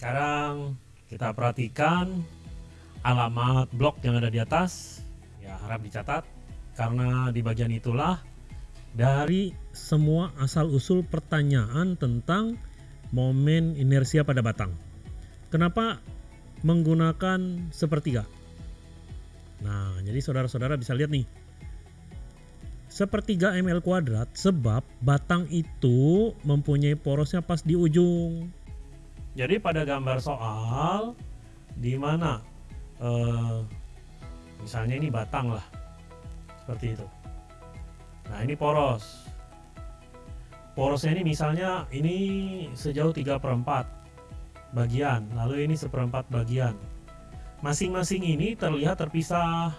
sekarang kita perhatikan alamat blok yang ada di atas. Ya, harap dicatat karena di bagian itulah dari semua asal-usul pertanyaan tentang momen inersia pada batang. Kenapa menggunakan sepertiga? Nah, jadi saudara-saudara bisa lihat nih. Sepertiga ml kuadrat sebab batang itu mempunyai porosnya pas di ujung. Jadi pada gambar soal di mana eh, misalnya ini batang lah seperti itu. Nah ini poros. Porosnya ini misalnya ini sejauh 3 per 4 bagian, lalu ini seperempat bagian. Masing-masing ini terlihat terpisah.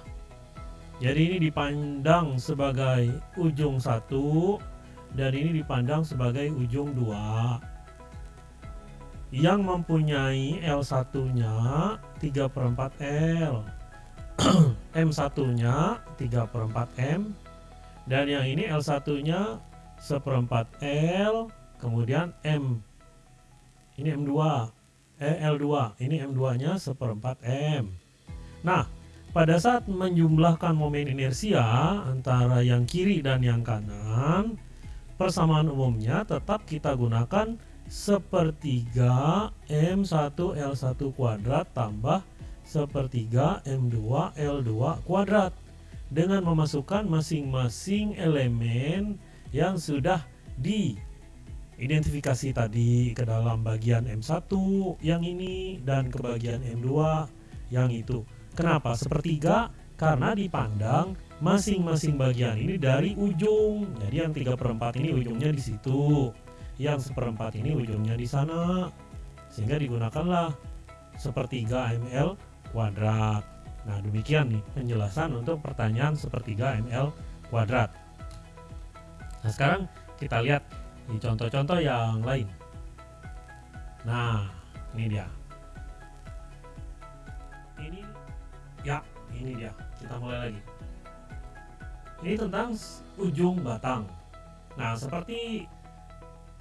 Jadi ini dipandang sebagai ujung satu dan ini dipandang sebagai ujung dua yang mempunyai L1-nya 3 per 4 L. M1-nya 3 per 4 M. Dan yang ini L1-nya seperempat L. Kemudian M. Ini M2 eh, L2 ini M2-nya seperempat M. Nah pada saat menjumlahkan momen inersia antara yang kiri dan yang kanan persamaan umumnya tetap kita gunakan sepertiga M1 L1 kuadrat tambah sepertiga M2 L2 kuadrat dengan memasukkan masing-masing elemen yang sudah diidentifikasi tadi ke dalam bagian M1 yang ini dan ke bagian M2 yang itu. Kenapa sepertiga? Karena dipandang masing-masing bagian ini dari ujung. Jadi yang 3 per 4 ini ujungnya di situ yang seperempat ini ujungnya di sana. Sehingga digunakanlah sepertiga ml kuadrat. Nah demikian nih penjelasan untuk pertanyaan sepertiga ml kuadrat. Nah sekarang kita lihat di contoh-contoh yang lain. Nah ini dia. Ini ya ini dia. Kita mulai lagi. Ini tentang ujung batang. Nah seperti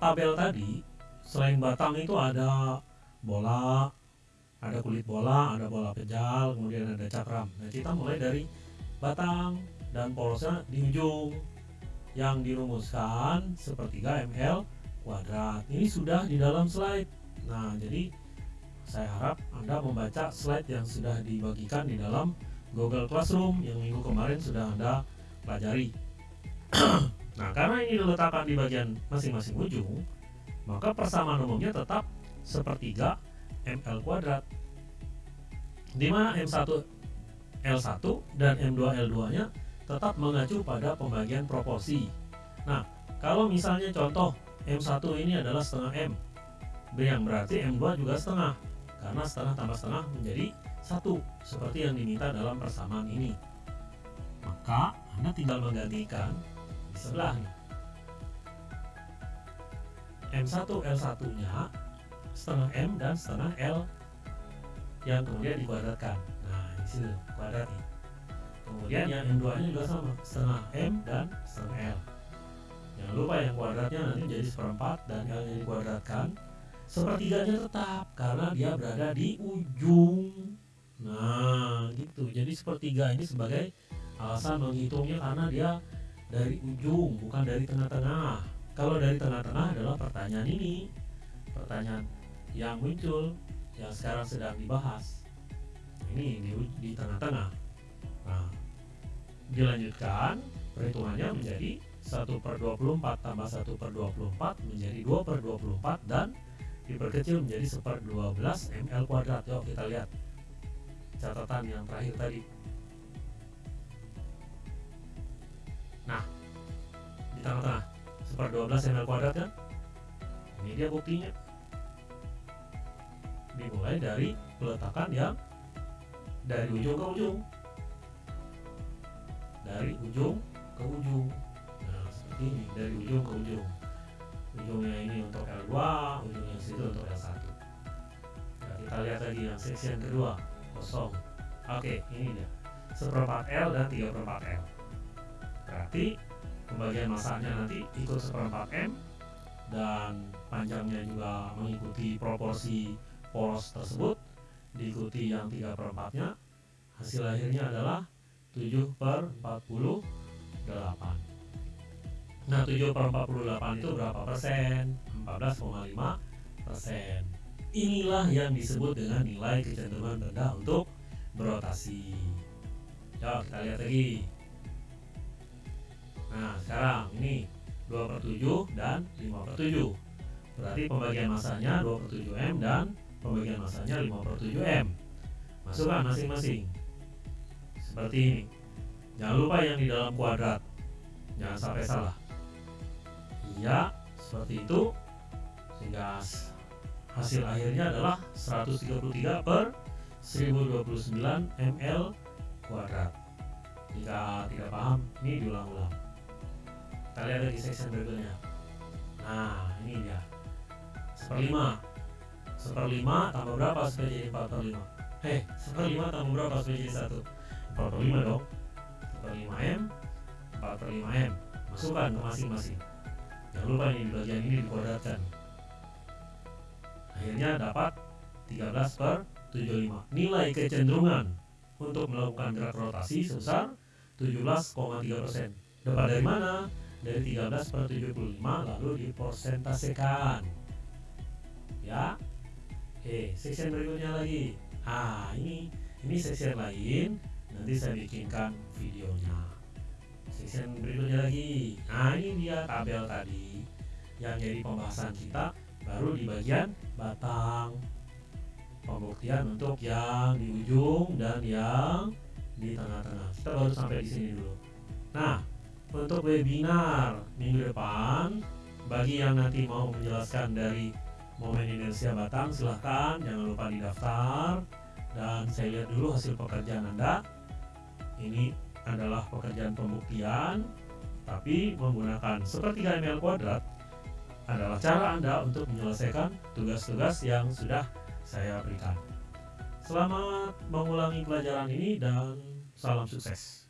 tabel tadi selain batang itu ada bola ada kulit bola ada bola pejal kemudian ada cakram. Nah kita mulai dari batang dan porosnya di ujung. Yang dirumuskan sepertiga ml kuadrat. Ini sudah di dalam slide. Nah jadi saya harap anda membaca slide yang sudah dibagikan di dalam Google Classroom yang minggu kemarin sudah anda pelajari Nah, karena ini diletakkan di bagian masing-masing ujung, maka persamaan umumnya tetap sepertiga ml kuadrat. Di mana M1 L1 dan M2 L2-nya tetap mengacu pada pembagian proporsi. Nah, kalau misalnya contoh M1 ini adalah setengah M, yang berarti M2 juga setengah, karena setengah tambah setengah menjadi satu, seperti yang diminta dalam persamaan ini. Maka Anda tinggal menggantikan nih. M1 L1 nya setengah M dan setengah L yang kemudian dikuadratkan. Nah di sini kuadrat nih kemudian yang M2 nya juga sama setengah M dan setengah L. Jangan lupa yang kuadratnya nanti jadi seperempat dan L nya dikuadratkan sepertiganya tetap karena dia berada di ujung. Nah gitu. Jadi sepertiga ini sebagai alasan menghitungnya karena dia dari ujung bukan dari tengah-tengah. Kalau dari tengah-tengah adalah pertanyaan ini. Pertanyaan yang muncul yang sekarang sedang dibahas. Ini di, di tengah-tengah. Nah dilanjutkan perhitungannya menjadi 1 per 24 tambah 1 per 24 menjadi 2 per 24 dan diperkecil menjadi 1 per 12 ml kuadrat. Yuk kita lihat catatan yang terakhir tadi tengah-tengah seper 12 ml kuadrat kan? Ini dia buktinya. Dimulai dari peletakan yang dari ujung ke ujung. Dari ujung ke ujung. Nah, seperti ini, dari ujung ke ujung. Ujungnya ini untuk L2, ujungnya situ untuk L1. Nah, kita lihat lagi yang section kedua, kosong. Oke, ini dia. Seperempat L dan tiga perempat L berarti pembagian masanya nanti ikut seperempat M dan panjangnya juga mengikuti proporsi poros tersebut diikuti yang 3 per 4 nya hasil akhirnya adalah 7 per 48 nah 7 per 48 itu berapa persen? 14,5 persen. Inilah yang disebut dengan nilai kecenderungan benda untuk berotasi. Coba kita lihat lagi nah sekarang ini 2 per 7 dan 5 per 7 berarti pembagian masanya 2 per 7 M dan pembagian masanya 5 per 7 M. Masukkan masing-masing. Seperti ini. Jangan lupa yang di dalam kuadrat. Jangan sampai salah. Iya seperti itu. Sehingga hasil akhirnya adalah 133 per 1029 ml kuadrat. Jika tidak paham ini diulang-ulang kita lihat lagi section berikutnya nah ini dia. Seperlima. Seperlima tambah berapa? Supaya jadi 4 per 5 eh seperlima tambah berapa? Supaya jadi 1 4 per 5 dong. Seperlima M. 4 per 5 M. Masukkan ke masing-masing. Jangan lupa ini di bagian ini dikuadratkan. Akhirnya dapat 13 per 75 nilai kecenderungan untuk melakukan gerak rotasi sebesar 17,3% dapat dari mana? Dari 13 per 75 lalu dipersentasekan ya. Oke section berikutnya lagi. Ah ini ini section lain. Nanti saya bikinkan videonya. Section berikutnya lagi. Nah ini dia tabel tadi. Yang jadi pembahasan kita baru di bagian batang. Pembuktian untuk yang di ujung dan yang di tengah-tengah. Kita baru sampai di sini dulu. Nah untuk webinar. Minggu depan bagi yang nanti mau menjelaskan dari momen inersia batang silahkan. Jangan lupa didaftar. Dan saya lihat dulu hasil pekerjaan anda. Ini adalah pekerjaan pembuktian tapi menggunakan sepertiga ml kuadrat adalah cara anda untuk menyelesaikan tugas-tugas yang sudah saya berikan. Selamat mengulangi pelajaran ini dan salam sukses